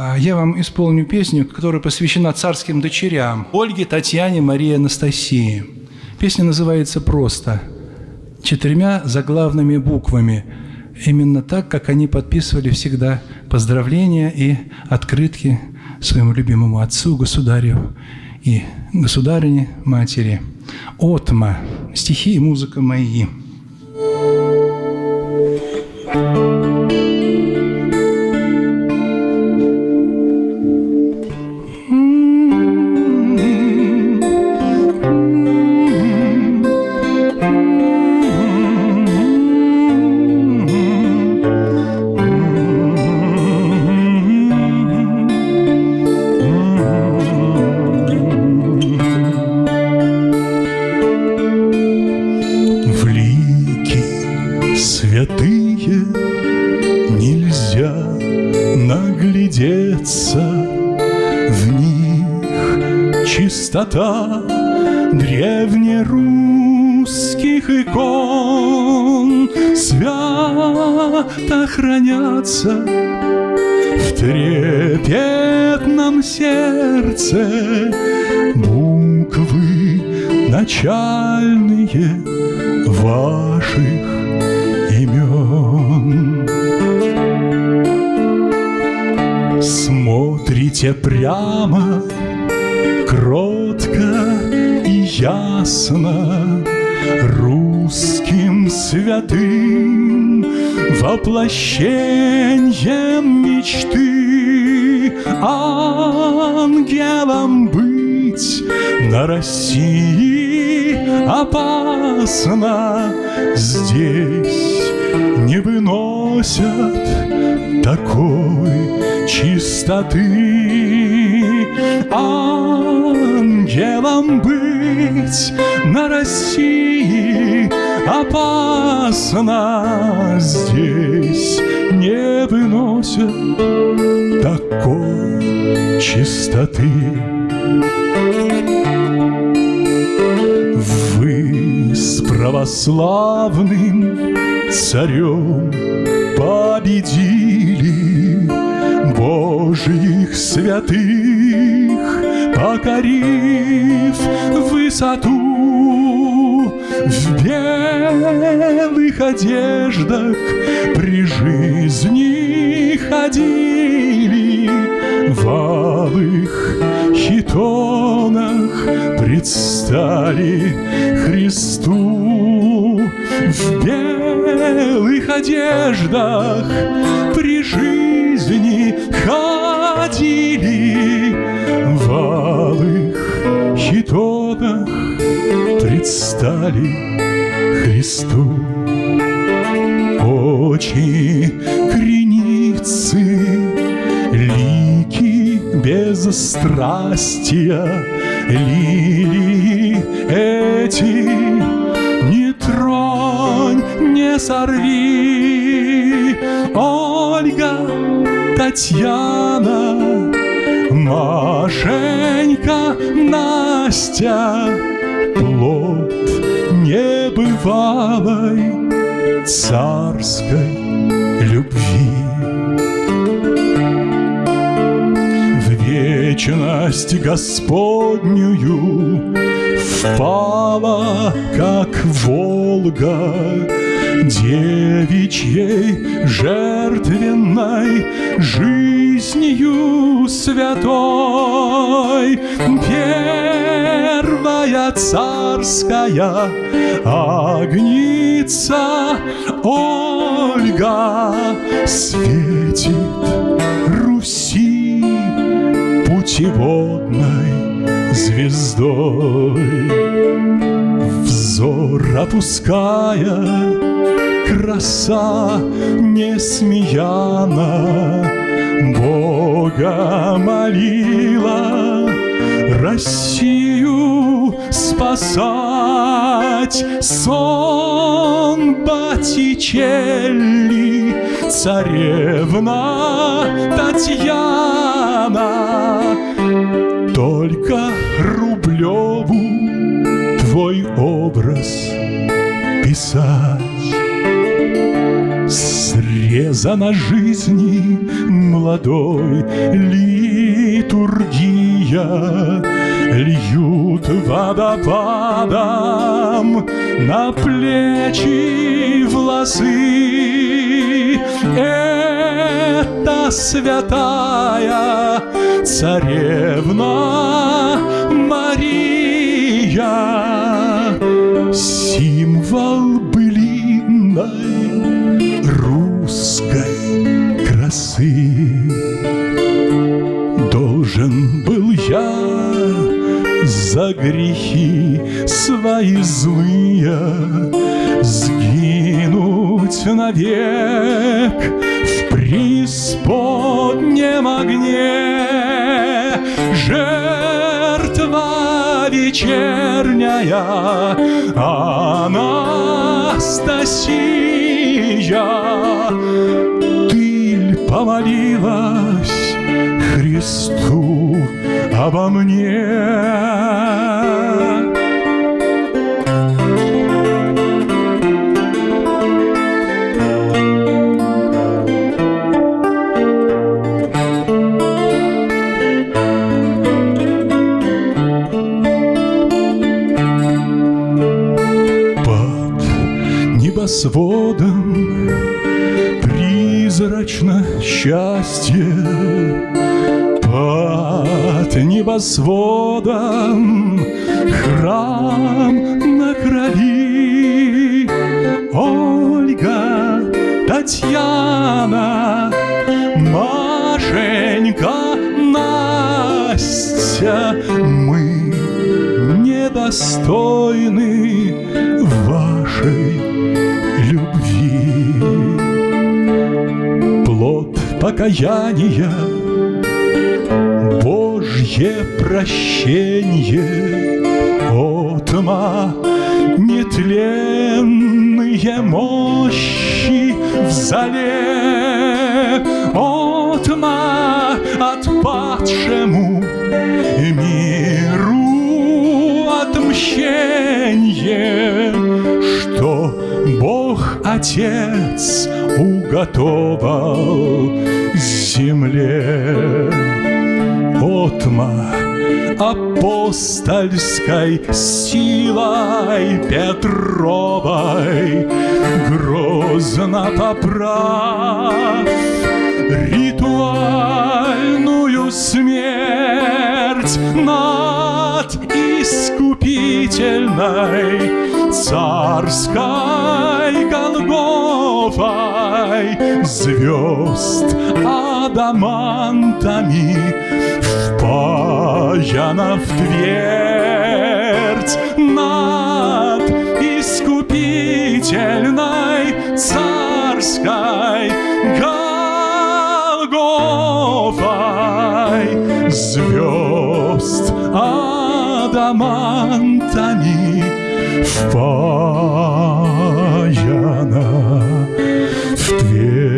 А я вам исполню песню, которая посвящена царским дочерям Ольге, Татьяне, Марии, Анастасии. Песня называется просто четырьмя заглавными буквами. Именно так, как они подписывали всегда поздравления и открытки своему любимому отцу, государю и государине, матери. Отма. Стихи и музыка мои. Чистота древнерусских икон свято хранятся в трепетном сердце буквы начальные ваших имен. Смотрите прямо кротко и ясно русским святым воплощением мечты ангелом быть. На России опасно здесь не выносят такой чистоты ангелом быть на России опасно здесь не выносят такой чистоты. Вы с православным царем победили Божьих святых, покорив высоту в белых одеждах при жизни ходили в алых хитонах предстали Христу в белых одеждах при жизни ходили хитонах предстали Христу. Очи креницы, лики без страстия, лилии эти не тронь, не сорви, Ольга, Татьяна, Машенька, Настя, плод небывалой царской любви. Вечность Господнюю впала, как Волга, девичьей жертвенной жизнью святой. Первая царская огница Ольга светит Руси путеводной звездой. Взор опуская краса несмеяна Бога молила Россию спасать Сон Батичелли Царевна Татьяна. Только Рублеву твой образ писать. Трапеза на жизни молодой литургия Льют водопадом на плечи волосы Это святая царевна Мария. Символ былинной русской красы. Должен был я за грехи свои злые Сгинуть навек в преисподнем огне Жертва вечерняя Анастасия Ты помолилась Христу обо мне? Небосводом призрачно счастье Под небосводом. Храм на крови. Ольга, Татьяна, Машенька, Настя Мы недостойны покаяния, Божье прощение, Отма нетленные мощи в зале, Отма отпадшему миру отмщение, что Бог Отец уготовал земле. Отма апостольской силой Петровой грозно поправ ритуальную смерть над искупительной царской Голгофой звезд адамантами впаяна в твердь над искупительной царской Голгофой звезд адамантами впаяна в дверь.